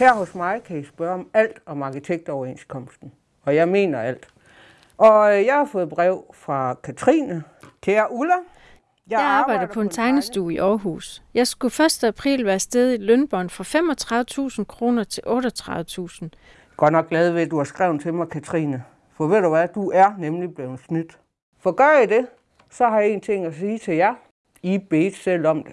Her hos mig kan I spørge om alt om arkitektoverenskomsten, og jeg mener alt. Og øh, jeg har fået brev fra Katrine. Kære Ulla, Jeg, jeg arbejder på en tegnestue i Aarhus. Jeg skulle 1. april være sted i lønbånd fra 35.000 kroner til 38.000. Godt nok glad ved, at du har skrevet til mig, Katrine. For ved du hvad, du er nemlig blevet snydt. For gør I det, så har jeg en ting at sige til jer. I bedt selv om det.